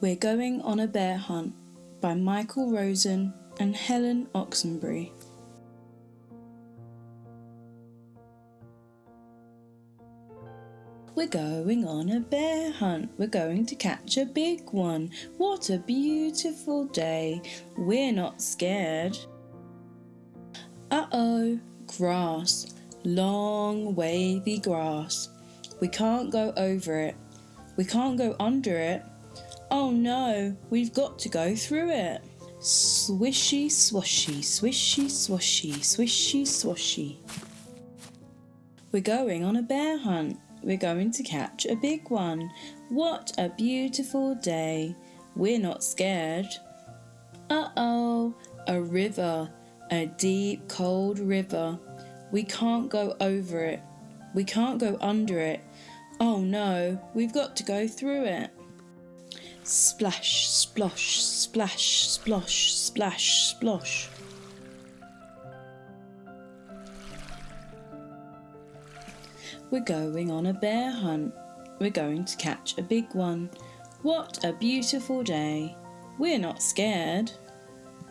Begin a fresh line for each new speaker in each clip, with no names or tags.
We're Going on a Bear Hunt by Michael Rosen and Helen Oxenbury. We're going on a bear hunt. We're going to catch a big one. What a beautiful day. We're not scared. Uh oh, grass. Long, wavy grass. We can't go over it. We can't go under it. Oh no, we've got to go through it. Swishy swashy, swishy swashy, swishy swashy. We're going on a bear hunt. We're going to catch a big one. What a beautiful day. We're not scared. Uh oh, a river, a deep cold river. We can't go over it. We can't go under it. Oh no, we've got to go through it. Splash, splosh, splash, splosh, splash, splosh. We're going on a bear hunt. We're going to catch a big one. What a beautiful day. We're not scared.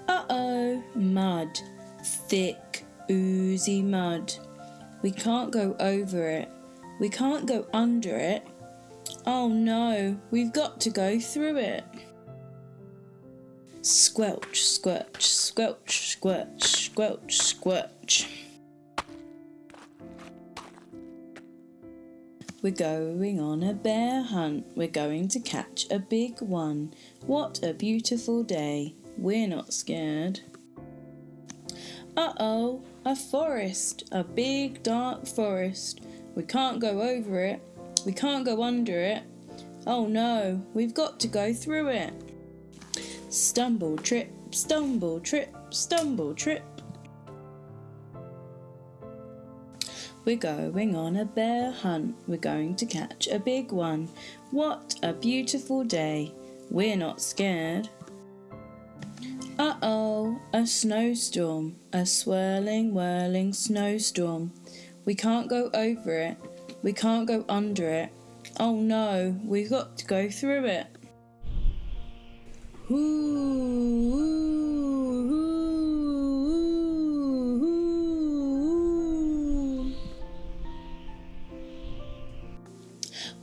Uh oh, mud. Thick, oozy mud. We can't go over it. We can't go under it. Oh no, we've got to go through it. Squelch, squelch, squelch, squelch, squelch, squelch. We're going on a bear hunt. We're going to catch a big one. What a beautiful day. We're not scared. Uh oh, a forest. A big dark forest. We can't go over it. We can't go under it. Oh no, we've got to go through it. Stumble, trip, stumble, trip, stumble, trip. We're going on a bear hunt. We're going to catch a big one. What a beautiful day. We're not scared. Uh oh, a snowstorm. A swirling, whirling snowstorm. We can't go over it. We can't go under it. Oh no, we've got to go through it.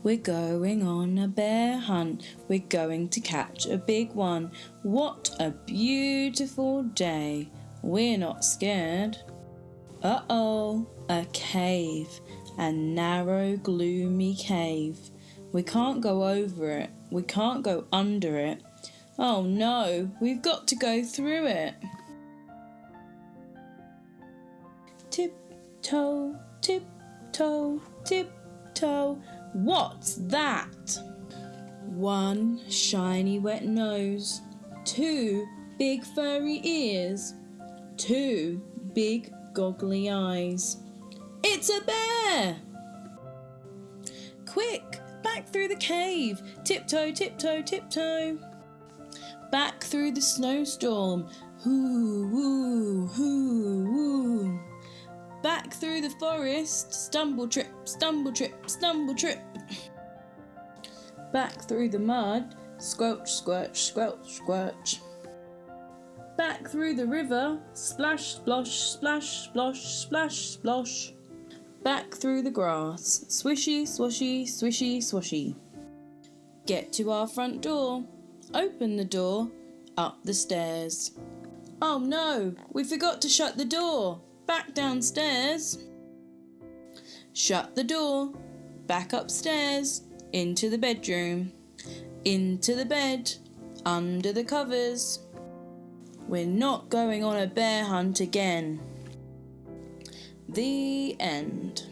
We're going on a bear hunt. We're going to catch a big one. What a beautiful day. We're not scared. Uh oh, a cave. A narrow, gloomy cave. We can't go over it. We can't go under it. Oh no, we've got to go through it. Tip-toe, tip-toe, tip-toe. What's that? One shiny wet nose, two big furry ears, two big goggly eyes. It's a bear! Quick, back through the cave, tiptoe, tiptoe, tiptoe. Back through the snowstorm, hoo, woo, hoo, woo. Back through the forest, stumble trip, stumble trip, stumble trip. Back through the mud, squelch, squelch, squelch, squelch. Back through the river, splash, splosh, splash, splosh, splash, splosh. Back through the grass, swishy, swashy, swishy, swashy. Get to our front door, open the door, up the stairs. Oh no, we forgot to shut the door back downstairs. Shut the door, back upstairs, into the bedroom, into the bed, under the covers. We're not going on a bear hunt again. The end.